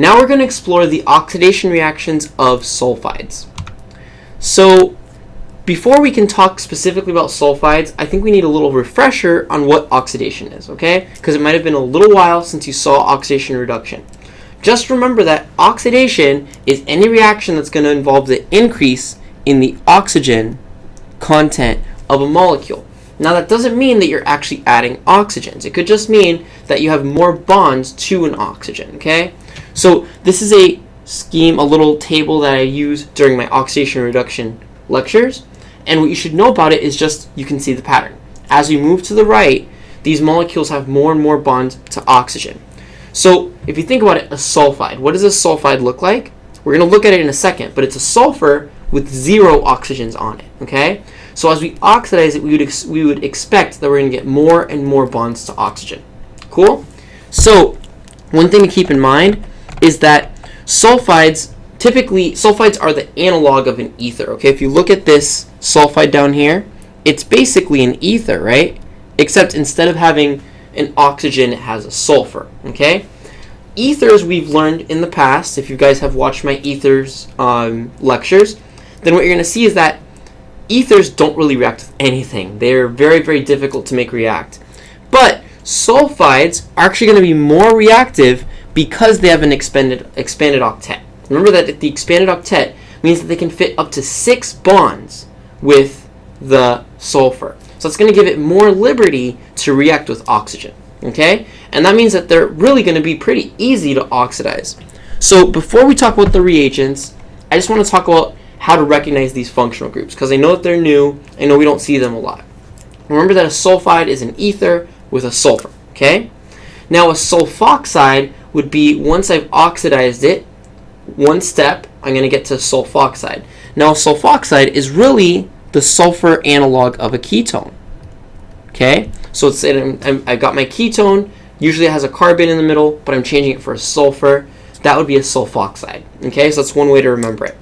Now we're going to explore the oxidation reactions of sulfides. So before we can talk specifically about sulfides, I think we need a little refresher on what oxidation is, okay? Because it might have been a little while since you saw oxidation reduction. Just remember that oxidation is any reaction that's going to involve the increase in the oxygen content of a molecule. Now that doesn't mean that you're actually adding oxygens. It could just mean that you have more bonds to an oxygen, okay? So this is a scheme, a little table that I use during my oxidation reduction lectures. And what you should know about it is just you can see the pattern. As we move to the right, these molecules have more and more bonds to oxygen. So if you think about it, a sulfide, what does a sulfide look like? We're going to look at it in a second, but it's a sulfur with zero oxygens on it, okay? So as we oxidize it, we would, we would expect that we're going to get more and more bonds to oxygen. Cool? So one thing to keep in mind is that sulfides, typically, sulfides are the analog of an ether, okay? If you look at this sulfide down here, it's basically an ether, right? Except instead of having an oxygen, it has a sulfur, okay? Ethers we've learned in the past, if you guys have watched my ethers um, lectures, then what you're going to see is that ethers don't really react with anything. They're very, very difficult to make react. But sulfides are actually going to be more reactive because they have an expanded, expanded octet. Remember that the expanded octet means that they can fit up to six bonds with the sulfur. So it's going to give it more liberty to react with oxygen. Okay? And that means that they're really going to be pretty easy to oxidize. So before we talk about the reagents, I just want to talk about how to recognize these functional groups because I know that they're new. I know we don't see them a lot. Remember that a sulfide is an ether with a sulfur. Okay? Now a sulfoxide would be once I've oxidized it, one step, I'm going to get to sulfoxide. Now sulfoxide is really the sulfur analog of a ketone. Okay, so it's I got my ketone. Usually it has a carbon in the middle, but I'm changing it for a sulfur. That would be a sulfoxide. Okay, so that's one way to remember it.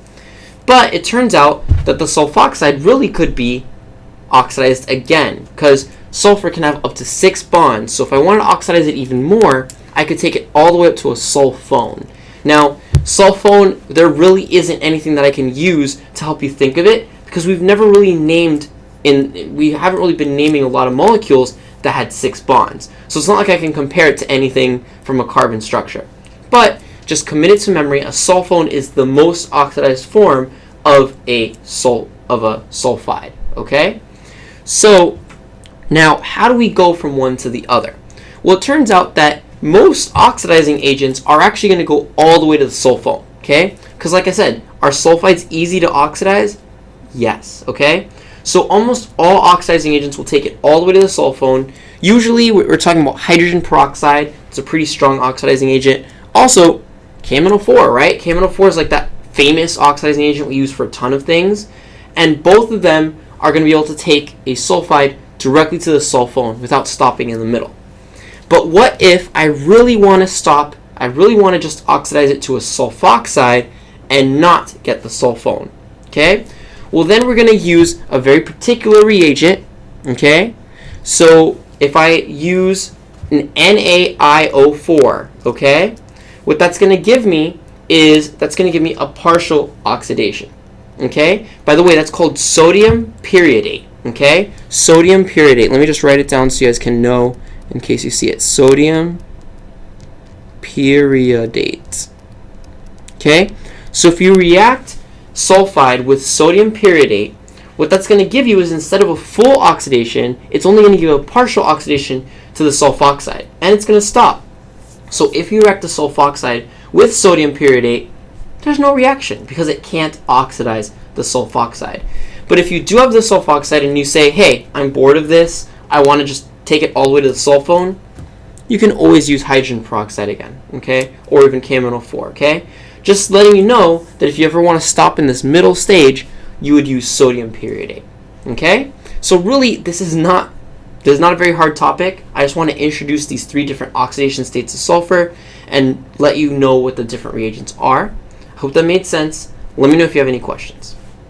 But it turns out that the sulfoxide really could be oxidized again because sulfur can have up to six bonds. So if I want to oxidize it even more, I could take it all the way up to a sulfone. Now, sulfone, there really isn't anything that I can use to help you think of it because we've never really named in we haven't really been naming a lot of molecules that had six bonds. So it's not like I can compare it to anything from a carbon structure. But just commit it to memory, a sulfone is the most oxidized form of a sul of a sulfide, okay? So now how do we go from one to the other? Well, it turns out that most oxidizing agents are actually going to go all the way to the sulfone, okay? Because like I said, are sulfides easy to oxidize? Yes, okay? So almost all oxidizing agents will take it all the way to the sulfone. Usually we're talking about hydrogen peroxide. It's a pretty strong oxidizing agent. Also, KMNO4, right? KMNO4 is like that famous oxidizing agent we use for a ton of things. And both of them are going to be able to take a sulfide directly to the sulfone without stopping in the middle. But what if I really want to stop, I really want to just oxidize it to a sulfoxide and not get the sulfone? Okay? Well, then we're going to use a very particular reagent, okay? So if I use an NaIO4, okay, what that's going to give me is that's going to give me a partial oxidation, okay? By the way, that's called sodium periodate, okay? Sodium periodate. Let me just write it down so you guys can know in case you see it. Sodium periodate, okay? So if you react sulfide with sodium periodate, what that's going to give you is instead of a full oxidation, it's only going to give a partial oxidation to the sulfoxide, and it's going to stop. So if you react the sulfoxide with sodium periodate, there's no reaction because it can't oxidize the sulfoxide. But if you do have the sulfoxide and you say, hey, I'm bored of this, I want to just take it all the way to the sulfone, you can always use hydrogen peroxide again, okay? Or even KMNO4, okay? Just letting you know that if you ever want to stop in this middle stage, you would use sodium periodate. Okay? So really, this is not this is not a very hard topic. I just want to introduce these three different oxidation states of sulfur and let you know what the different reagents are. I hope that made sense. Let me know if you have any questions.